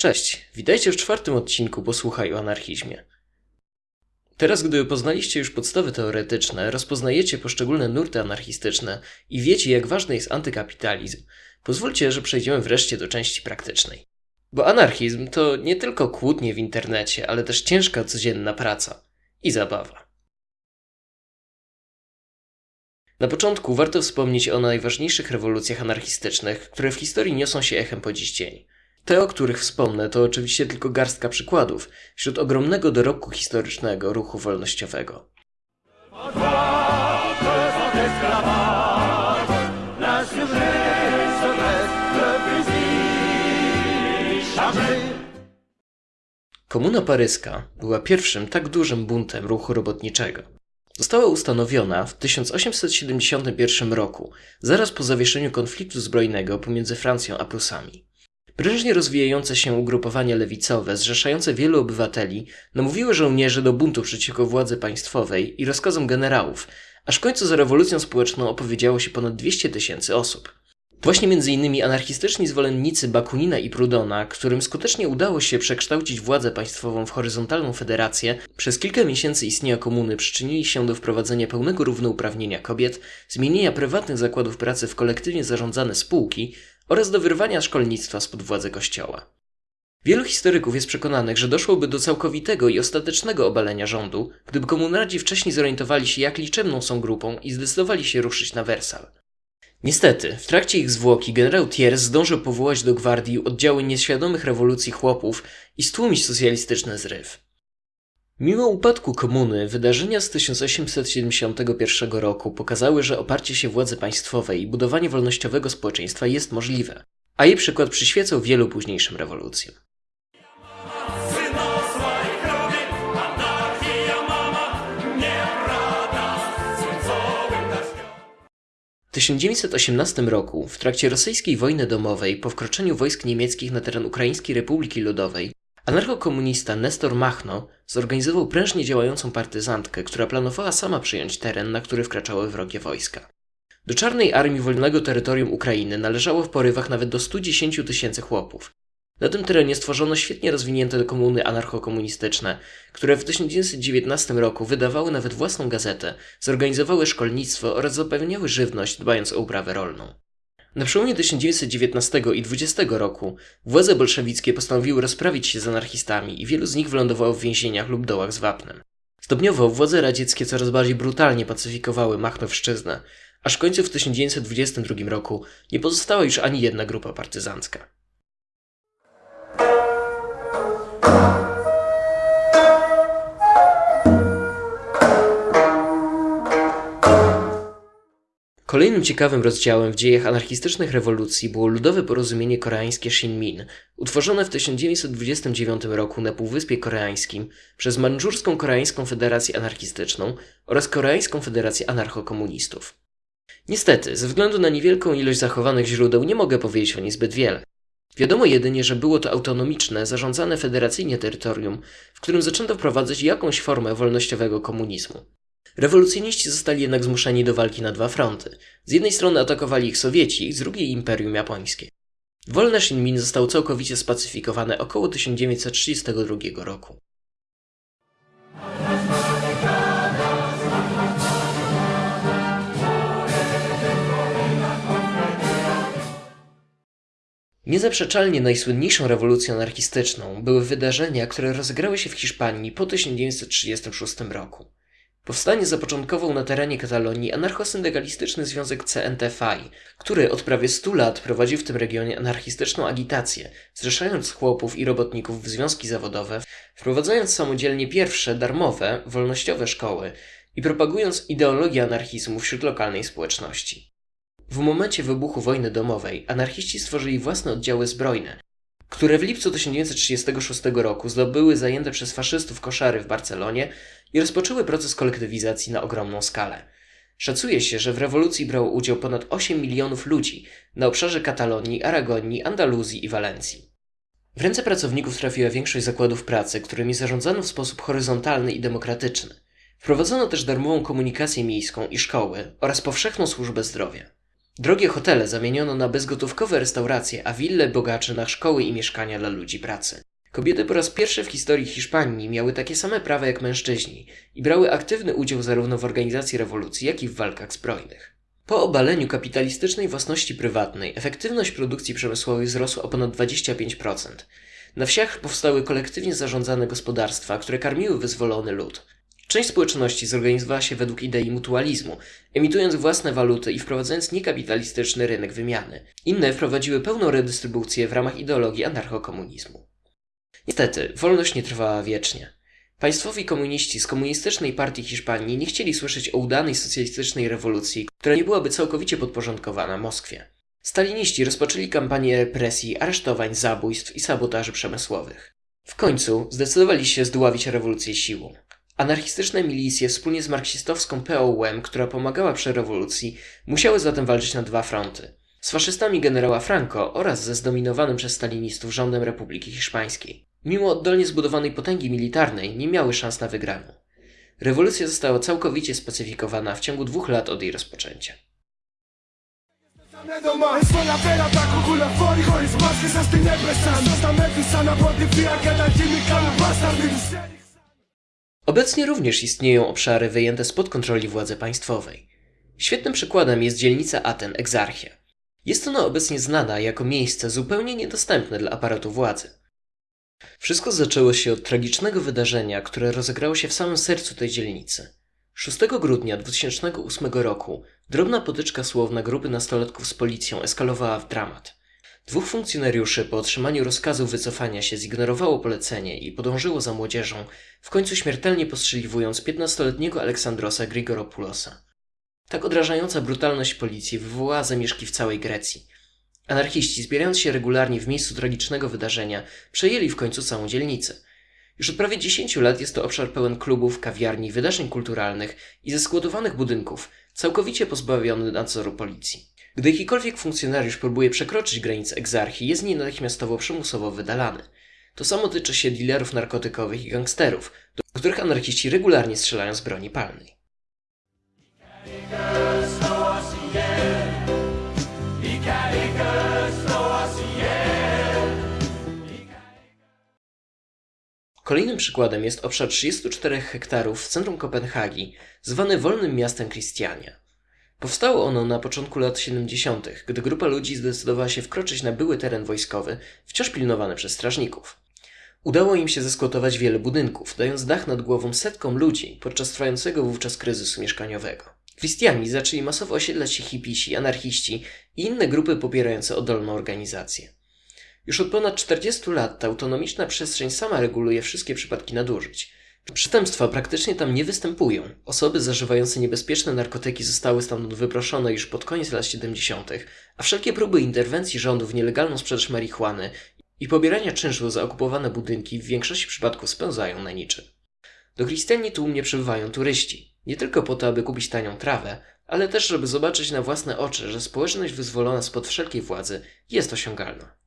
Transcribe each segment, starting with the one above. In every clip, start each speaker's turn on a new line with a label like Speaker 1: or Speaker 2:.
Speaker 1: Cześć, witajcie w czwartym odcinku Posłuchaj o anarchizmie. Teraz, gdy poznaliście już podstawy teoretyczne, rozpoznajecie poszczególne nurty anarchistyczne i wiecie, jak ważny jest antykapitalizm, pozwólcie, że przejdziemy wreszcie do części praktycznej. Bo anarchizm to nie tylko kłótnie w internecie, ale też ciężka codzienna praca i zabawa. Na początku warto wspomnieć o najważniejszych rewolucjach anarchistycznych, które w historii niosą się echem po dziś dzień. Te, o których wspomnę, to oczywiście tylko garstka przykładów wśród ogromnego dorobku historycznego ruchu wolnościowego. Komuna paryska była pierwszym tak dużym buntem ruchu robotniczego. Została ustanowiona w 1871 roku, zaraz po zawieszeniu konfliktu zbrojnego pomiędzy Francją a Prusami. Prężnie rozwijające się ugrupowania lewicowe, zrzeszające wielu obywateli, namówiły żołnierzy do buntu przeciwko władzy państwowej i rozkazom generałów, aż w końcu za rewolucją społeczną opowiedziało się ponad 200 tysięcy osób. Właśnie m.in. anarchistyczni zwolennicy Bakunina i Prudona, którym skutecznie udało się przekształcić władzę państwową w horyzontalną federację, przez kilka miesięcy istnienia komuny przyczynili się do wprowadzenia pełnego równouprawnienia kobiet, zmienienia prywatnych zakładów pracy w kolektywnie zarządzane spółki oraz do wyrwania szkolnictwa spod władzy kościoła. Wielu historyków jest przekonanych, że doszłoby do całkowitego i ostatecznego obalenia rządu, gdyby komunardzi wcześniej zorientowali się, jak liczebną są grupą i zdecydowali się ruszyć na Wersal. Niestety, w trakcie ich zwłoki generał Thiers zdążył powołać do gwardii oddziały nieświadomych rewolucji chłopów i stłumić socjalistyczny zryw. Mimo upadku komuny, wydarzenia z 1871 roku pokazały, że oparcie się władzy państwowej i budowanie wolnościowego społeczeństwa jest możliwe, a jej przykład przyświecał wielu późniejszym rewolucjom. 1918 roku, w trakcie rosyjskiej wojny domowej, po wkroczeniu wojsk niemieckich na teren Ukraińskiej Republiki Ludowej, anarchokomunista Nestor Machno zorganizował prężnie działającą partyzantkę, która planowała sama przyjąć teren, na który wkraczały wrogie wojska. Do czarnej armii wolnego terytorium Ukrainy należało w porywach nawet do 110 tysięcy chłopów, na tym terenie stworzono świetnie rozwinięte komuny anarchokomunistyczne, które w 1919 roku wydawały nawet własną gazetę, zorganizowały szkolnictwo oraz zapewniały żywność, dbając o uprawę rolną. Na przełomie 1919 i 20 roku władze bolszewickie postanowiły rozprawić się z anarchistami i wielu z nich wylądowało w więzieniach lub dołach z wapnem. Stopniowo władze radzieckie coraz bardziej brutalnie pacyfikowały Machnowszczyznę, aż w końcu w 1922 roku nie pozostała już ani jedna grupa partyzancka. Kolejnym ciekawym rozdziałem w dziejach anarchistycznych rewolucji było ludowe porozumienie koreańskie Shinmin, utworzone w 1929 roku na Półwyspie Koreańskim przez Mandżurską Koreańską Federację Anarchistyczną oraz Koreańską Federację Anarchokomunistów. Niestety, ze względu na niewielką ilość zachowanych źródeł nie mogę powiedzieć o niej zbyt wiele. Wiadomo jedynie, że było to autonomiczne, zarządzane federacyjnie terytorium, w którym zaczęto wprowadzać jakąś formę wolnościowego komunizmu. Rewolucjoniści zostali jednak zmuszeni do walki na dwa fronty. Z jednej strony atakowali ich Sowieci, z drugiej Imperium Japońskie. Wolne Shinmin zostało całkowicie spacyfikowane około 1932 roku. Niezaprzeczalnie najsłynniejszą rewolucją anarchistyczną były wydarzenia, które rozegrały się w Hiszpanii po 1936 roku. Powstanie zapoczątkował na terenie Katalonii anarchosyndykalistyczny związek CNTFI, który od prawie 100 lat prowadził w tym regionie anarchistyczną agitację, zrzeszając chłopów i robotników w związki zawodowe, wprowadzając samodzielnie pierwsze darmowe, wolnościowe szkoły i propagując ideologię anarchizmu wśród lokalnej społeczności. W momencie wybuchu wojny domowej anarchiści stworzyli własne oddziały zbrojne, które w lipcu 1936 roku zdobyły zajęte przez faszystów koszary w Barcelonie i rozpoczęły proces kolektywizacji na ogromną skalę. Szacuje się, że w rewolucji brało udział ponad 8 milionów ludzi na obszarze Katalonii, Aragonii, Andaluzji i Walencji. W ręce pracowników trafiła większość zakładów pracy, którymi zarządzano w sposób horyzontalny i demokratyczny. Wprowadzono też darmową komunikację miejską i szkoły oraz powszechną służbę zdrowia. Drogie hotele zamieniono na bezgotówkowe restauracje, a wille bogaczy na szkoły i mieszkania dla ludzi pracy. Kobiety po raz pierwszy w historii Hiszpanii miały takie same prawa jak mężczyźni i brały aktywny udział zarówno w organizacji rewolucji, jak i w walkach zbrojnych. Po obaleniu kapitalistycznej własności prywatnej efektywność produkcji przemysłowej wzrosła o ponad 25%. Na wsiach powstały kolektywnie zarządzane gospodarstwa, które karmiły wyzwolony lud. Część społeczności zorganizowała się według idei mutualizmu, emitując własne waluty i wprowadzając niekapitalistyczny rynek wymiany. Inne wprowadziły pełną redystrybucję w ramach ideologii anarchokomunizmu. Niestety, wolność nie trwała wiecznie. Państwowi komuniści z Komunistycznej Partii Hiszpanii nie chcieli słyszeć o udanej socjalistycznej rewolucji, która nie byłaby całkowicie podporządkowana Moskwie. Staliniści rozpoczęli kampanię represji, aresztowań, zabójstw i sabotaży przemysłowych. W końcu zdecydowali się zdławić rewolucję siłą. Anarchistyczne milicje wspólnie z marksistowską POUM, która pomagała przy rewolucji, musiały zatem walczyć na dwa fronty. Z faszystami generała Franco oraz ze zdominowanym przez stalinistów rządem Republiki Hiszpańskiej. Mimo oddolnie zbudowanej potęgi militarnej nie miały szans na wygraną. Rewolucja została całkowicie spacyfikowana w ciągu dwóch lat od jej rozpoczęcia. Obecnie również istnieją obszary wyjęte spod kontroli władzy państwowej. Świetnym przykładem jest dzielnica Aten Egzarchia. Jest ona obecnie znana jako miejsce zupełnie niedostępne dla aparatu władzy. Wszystko zaczęło się od tragicznego wydarzenia, które rozegrało się w samym sercu tej dzielnicy. 6 grudnia 2008 roku drobna potyczka słowna grupy nastolatków z policją eskalowała w dramat. Dwóch funkcjonariuszy po otrzymaniu rozkazu wycofania się zignorowało polecenie i podążyło za młodzieżą, w końcu śmiertelnie postrzeliwując 15-letniego Aleksandrosa Grigoropulosa. Tak odrażająca brutalność policji wywołała zamieszki w całej Grecji. Anarchiści, zbierając się regularnie w miejscu tragicznego wydarzenia, przejęli w końcu całą dzielnicę. Już od prawie 10 lat jest to obszar pełen klubów, kawiarni, wydarzeń kulturalnych i zeskłodowanych budynków, całkowicie pozbawiony nadzoru policji. Gdy jakikolwiek funkcjonariusz próbuje przekroczyć granice egzarchii, jest natychmiastowo przymusowo wydalany. To samo tyczy się dealerów narkotykowych i gangsterów, do których anarchiści regularnie strzelają z broni palnej. Kolejnym przykładem jest obszar 34 hektarów w centrum Kopenhagi, zwany Wolnym Miastem Christiania. Powstało ono na początku lat 70., gdy grupa ludzi zdecydowała się wkroczyć na były teren wojskowy, wciąż pilnowany przez strażników. Udało im się zeskłotować wiele budynków, dając dach nad głową setkom ludzi podczas trwającego wówczas kryzysu mieszkaniowego. Christiani zaczęli masowo osiedlać się hipisi, anarchiści i inne grupy popierające oddolną organizację. Już od ponad 40 lat ta autonomiczna przestrzeń sama reguluje wszystkie przypadki nadużyć. Przestępstwa praktycznie tam nie występują. Osoby zażywające niebezpieczne narkotyki zostały stamtąd wyproszone już pod koniec lat 70., a wszelkie próby interwencji rządu w nielegalną sprzedaż marihuany i pobierania czynszu za okupowane budynki w większości przypadków spełzają na niczym. Do Christianii tłumnie przybywają turyści. Nie tylko po to, aby kupić tanią trawę, ale też, żeby zobaczyć na własne oczy, że społeczność wyzwolona spod wszelkiej władzy jest osiągalna.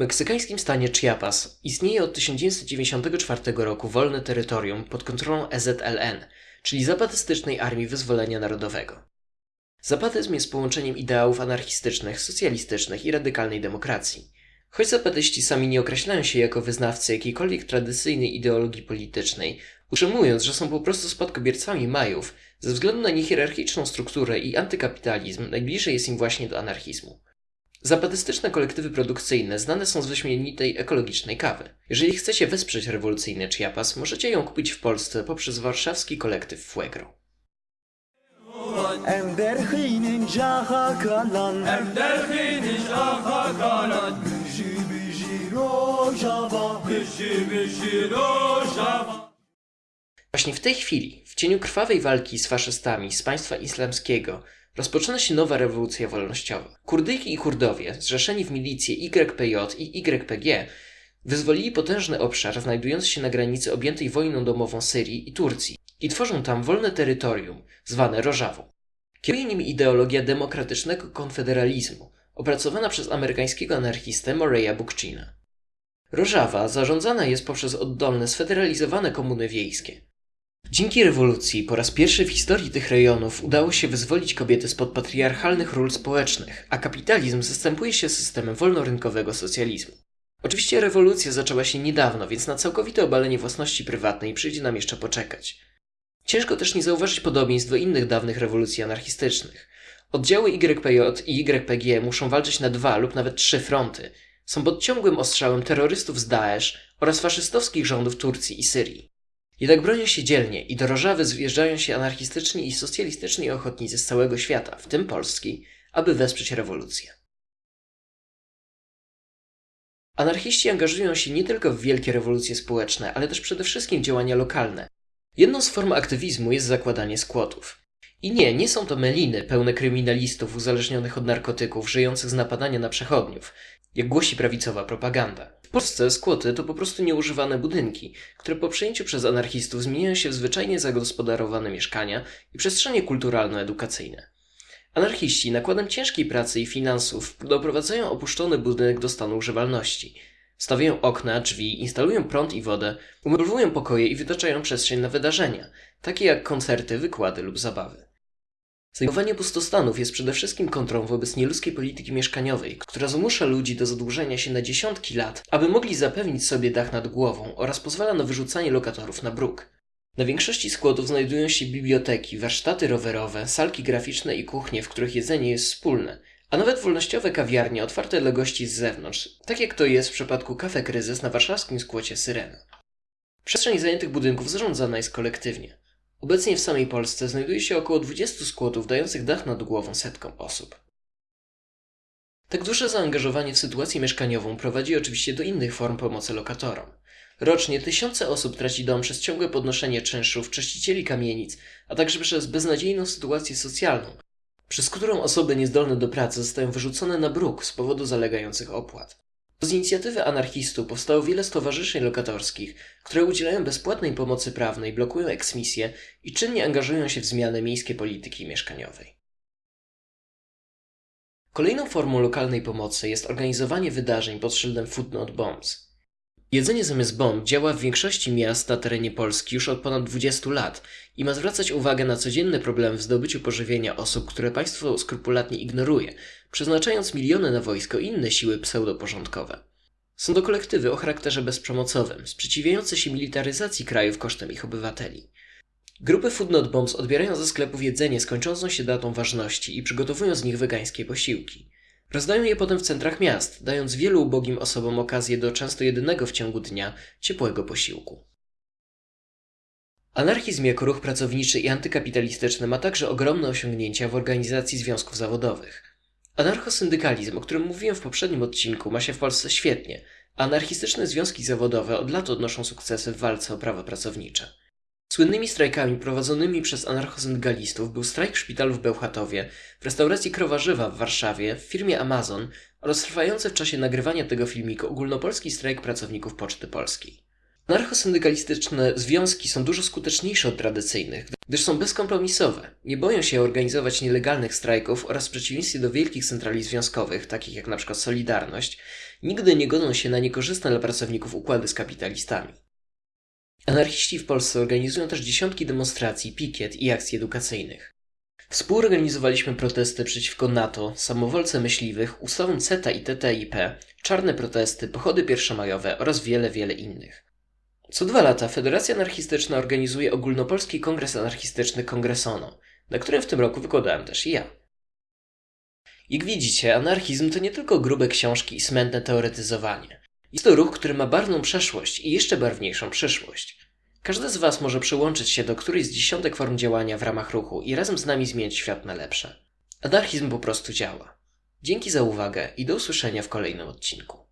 Speaker 1: Meksykańskim stanie Chiapas istnieje od 1994 roku wolne terytorium pod kontrolą EZLN, czyli Zapatystycznej Armii Wyzwolenia Narodowego. Zapatyzm jest połączeniem ideałów anarchistycznych, socjalistycznych i radykalnej demokracji. Choć zapatyści sami nie określają się jako wyznawcy jakiejkolwiek tradycyjnej ideologii politycznej, utrzymując, że są po prostu spadkobiercami Majów, ze względu na niehierarchiczną strukturę i antykapitalizm najbliżej jest im właśnie do anarchizmu. Zapatystyczne kolektywy produkcyjne znane są z wyśmienitej ekologicznej kawy. Jeżeli chcecie wesprzeć rewolucyjny Chiapas, możecie ją kupić w Polsce poprzez warszawski kolektyw Fuegro. Właśnie w tej chwili, w cieniu krwawej walki z faszystami z państwa islamskiego, rozpoczyna się nowa rewolucja wolnościowa. Kurdyjki i Kurdowie, zrzeszeni w milicje YPJ i YPG, wyzwolili potężny obszar znajdujący się na granicy objętej wojną domową Syrii i Turcji i tworzą tam wolne terytorium, zwane Rożawą. Kieruje nimi ideologia demokratycznego konfederalizmu opracowana przez amerykańskiego anarchistę Moreya Bookchina. Rożawa zarządzana jest poprzez oddolne, sfederalizowane komuny wiejskie. Dzięki rewolucji po raz pierwszy w historii tych rejonów udało się wyzwolić kobiety spod patriarchalnych ról społecznych, a kapitalizm zastępuje się systemem wolnorynkowego socjalizmu. Oczywiście rewolucja zaczęła się niedawno, więc na całkowite obalenie własności prywatnej przyjdzie nam jeszcze poczekać. Ciężko też nie zauważyć podobieństw do innych dawnych rewolucji anarchistycznych. Oddziały YPJ i YPG muszą walczyć na dwa lub nawet trzy fronty. Są pod ciągłym ostrzałem terrorystów z Daesh oraz faszystowskich rządów Turcji i Syrii. Jednak bronią się dzielnie i do Rożawy zjeżdżają się anarchistyczni i socjalistyczni ochotnicy z całego świata, w tym Polski, aby wesprzeć rewolucję. Anarchiści angażują się nie tylko w wielkie rewolucje społeczne, ale też przede wszystkim działania lokalne. Jedną z form aktywizmu jest zakładanie skłotów. I nie, nie są to meliny pełne kryminalistów uzależnionych od narkotyków, żyjących z napadania na przechodniów, jak głosi prawicowa propaganda. W Polsce skłoty to po prostu nieużywane budynki, które po przejęciu przez anarchistów zmieniają się w zwyczajnie zagospodarowane mieszkania i przestrzenie kulturalno-edukacyjne. Anarchiści nakładem ciężkiej pracy i finansów doprowadzają opuszczony budynek do stanu używalności. Stawiają okna, drzwi, instalują prąd i wodę, umeblowują pokoje i wytaczają przestrzeń na wydarzenia, takie jak koncerty, wykłady lub zabawy. Zajmowanie pustostanów jest przede wszystkim kontrą wobec nieludzkiej polityki mieszkaniowej, która zmusza ludzi do zadłużenia się na dziesiątki lat, aby mogli zapewnić sobie dach nad głową oraz pozwala na wyrzucanie lokatorów na bruk. Na większości składów znajdują się biblioteki, warsztaty rowerowe, salki graficzne i kuchnie, w których jedzenie jest wspólne, a nawet wolnościowe kawiarnie otwarte dla gości z zewnątrz, tak jak to jest w przypadku Cafe Kryzys na warszawskim skłocie Syrena. Przestrzeń zajętych budynków zarządzana jest kolektywnie. Obecnie w samej Polsce znajduje się około 20 skłotów dających dach nad głową setkom osób. Tak duże zaangażowanie w sytuację mieszkaniową prowadzi oczywiście do innych form pomocy lokatorom. Rocznie tysiące osób traci dom przez ciągłe podnoszenie czynszów, czyścicieli kamienic, a także przez beznadziejną sytuację socjalną, przez którą osoby niezdolne do pracy zostają wyrzucone na bruk z powodu zalegających opłat. Z inicjatywy anarchistów powstało wiele stowarzyszeń lokatorskich, które udzielają bezpłatnej pomocy prawnej, blokują eksmisje i czynnie angażują się w zmianę miejskiej polityki mieszkaniowej. Kolejną formą lokalnej pomocy jest organizowanie wydarzeń pod szyldem Food Not Bombs. Jedzenie zamiast bomb działa w większości miast na terenie Polski już od ponad 20 lat i ma zwracać uwagę na codzienne problemy w zdobyciu pożywienia osób, które państwo skrupulatnie ignoruje, przeznaczając miliony na wojsko i inne siły pseudoporządkowe. Są to kolektywy o charakterze bezprzemocowym, sprzeciwiające się militaryzacji krajów kosztem ich obywateli. Grupy Food Not Bombs odbierają ze sklepów jedzenie skończącą się datą ważności i przygotowują z nich wegańskie posiłki. Rozdają je potem w centrach miast, dając wielu ubogim osobom okazję do często jedynego w ciągu dnia ciepłego posiłku. Anarchizm jako ruch pracowniczy i antykapitalistyczny ma także ogromne osiągnięcia w organizacji związków zawodowych. Anarchosyndykalizm, o którym mówiłem w poprzednim odcinku, ma się w Polsce świetnie, a anarchistyczne związki zawodowe od lat odnoszą sukcesy w walce o prawa pracownicze. Słynnymi strajkami prowadzonymi przez anarchosyndykalistów był strajk w szpitalu w Bełchatowie, w restauracji Krowarzywa w Warszawie, w firmie Amazon oraz trwający w czasie nagrywania tego filmiku ogólnopolski strajk pracowników Poczty Polskiej. Anarchosyndykalistyczne związki są dużo skuteczniejsze od tradycyjnych, gdyż są bezkompromisowe. Nie boją się organizować nielegalnych strajków oraz w przeciwieństwie do wielkich centrali związkowych, takich jak np. Solidarność, nigdy nie godzą się na niekorzystne dla pracowników układy z kapitalistami. Anarchiści w Polsce organizują też dziesiątki demonstracji, pikiet i akcji edukacyjnych. Współorganizowaliśmy protesty przeciwko NATO, samowolce myśliwych, ustawom CETA i TTIP, czarne protesty, pochody pierwszomajowe oraz wiele, wiele innych. Co dwa lata Federacja Anarchistyczna organizuje ogólnopolski kongres anarchistyczny Kongresono, na którym w tym roku wykładałem też ja. Jak widzicie, anarchizm to nie tylko grube książki i smętne teoretyzowanie. Jest to ruch, który ma barwną przeszłość i jeszcze barwniejszą przyszłość. Każdy z Was może przyłączyć się do którejś z dziesiątek form działania w ramach ruchu i razem z nami zmienić świat na lepsze. Anarchizm po prostu działa. Dzięki za uwagę i do usłyszenia w kolejnym odcinku.